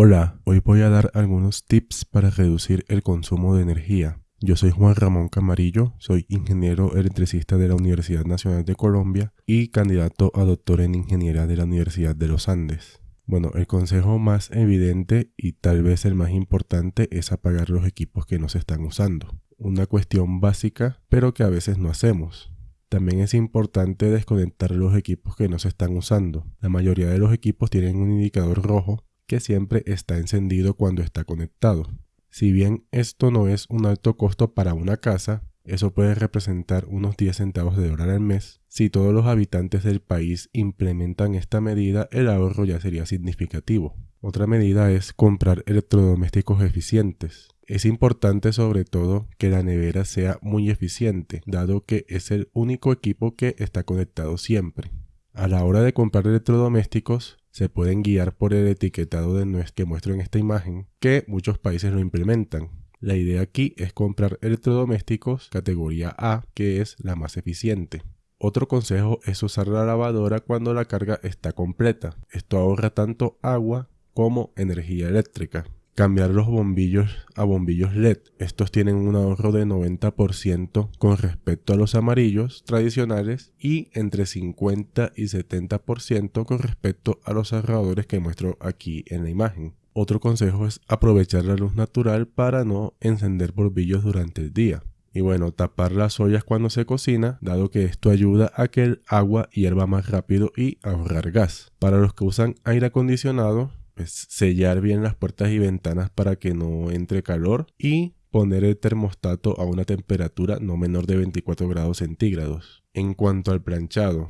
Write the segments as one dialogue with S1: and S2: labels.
S1: Hola, hoy voy a dar algunos tips para reducir el consumo de energía. Yo soy Juan Ramón Camarillo, soy ingeniero electricista de la Universidad Nacional de Colombia y candidato a doctor en ingeniería de la Universidad de los Andes. Bueno, el consejo más evidente y tal vez el más importante es apagar los equipos que no se están usando. Una cuestión básica, pero que a veces no hacemos. También es importante desconectar los equipos que no se están usando. La mayoría de los equipos tienen un indicador rojo que siempre está encendido cuando está conectado. Si bien esto no es un alto costo para una casa, eso puede representar unos 10 centavos de dólar al mes. Si todos los habitantes del país implementan esta medida, el ahorro ya sería significativo. Otra medida es comprar electrodomésticos eficientes. Es importante sobre todo que la nevera sea muy eficiente, dado que es el único equipo que está conectado siempre. A la hora de comprar electrodomésticos, se pueden guiar por el etiquetado de que muestro en esta imagen, que muchos países lo implementan. La idea aquí es comprar electrodomésticos categoría A, que es la más eficiente. Otro consejo es usar la lavadora cuando la carga está completa. Esto ahorra tanto agua como energía eléctrica cambiar los bombillos a bombillos LED. Estos tienen un ahorro de 90% con respecto a los amarillos tradicionales y entre 50 y 70% con respecto a los ahorradores que muestro aquí en la imagen. Otro consejo es aprovechar la luz natural para no encender bombillos durante el día. Y bueno, tapar las ollas cuando se cocina, dado que esto ayuda a que el agua hierva más rápido y ahorrar gas. Para los que usan aire acondicionado, pues, sellar bien las puertas y ventanas para que no entre calor y poner el termostato a una temperatura no menor de 24 grados centígrados. En cuanto al planchado,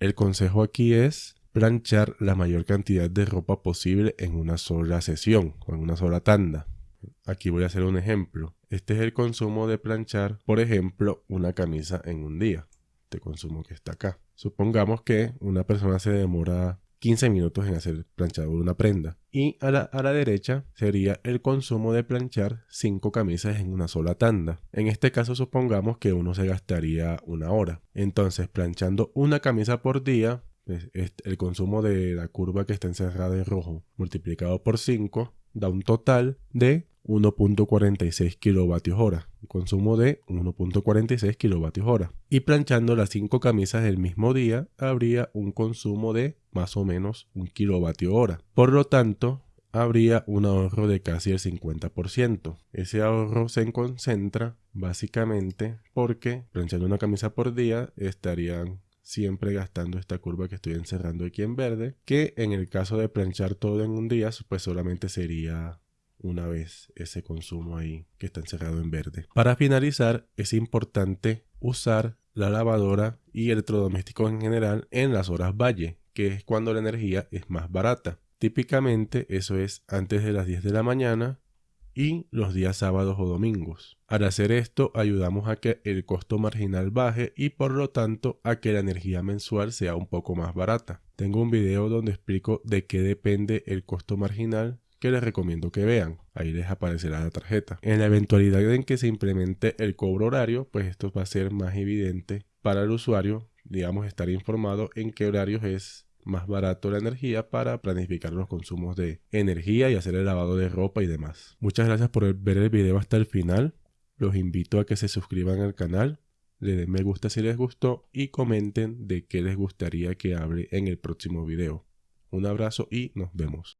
S1: el consejo aquí es planchar la mayor cantidad de ropa posible en una sola sesión o en una sola tanda. Aquí voy a hacer un ejemplo. Este es el consumo de planchar, por ejemplo, una camisa en un día. Este consumo que está acá. Supongamos que una persona se demora 15 minutos en hacer planchado de una prenda. Y a la, a la derecha sería el consumo de planchar 5 camisas en una sola tanda. En este caso supongamos que uno se gastaría una hora. Entonces planchando una camisa por día, pues, el consumo de la curva que está encerrada en rojo multiplicado por 5 da un total de 1.46 kilovatios hora, consumo de 1.46 kilovatios hora. Y planchando las 5 camisas el mismo día habría un consumo de más o menos 1 kilovatio hora. Por lo tanto, habría un ahorro de casi el 50%. Ese ahorro se concentra básicamente porque planchando una camisa por día estarían siempre gastando esta curva que estoy encerrando aquí en verde, que en el caso de planchar todo en un día, pues solamente sería una vez ese consumo ahí que está encerrado en verde. Para finalizar, es importante usar la lavadora y electrodomésticos en general en las horas valle, que es cuando la energía es más barata. Típicamente eso es antes de las 10 de la mañana y los días sábados o domingos. Al hacer esto ayudamos a que el costo marginal baje y por lo tanto a que la energía mensual sea un poco más barata. Tengo un video donde explico de qué depende el costo marginal que les recomiendo que vean. Ahí les aparecerá la tarjeta. En la eventualidad en que se implemente el cobro horario, pues esto va a ser más evidente para el usuario, digamos, estar informado en qué horarios es más barato la energía para planificar los consumos de energía y hacer el lavado de ropa y demás. Muchas gracias por ver el video hasta el final. Los invito a que se suscriban al canal, le den me gusta si les gustó y comenten de qué les gustaría que hable en el próximo video. Un abrazo y nos vemos.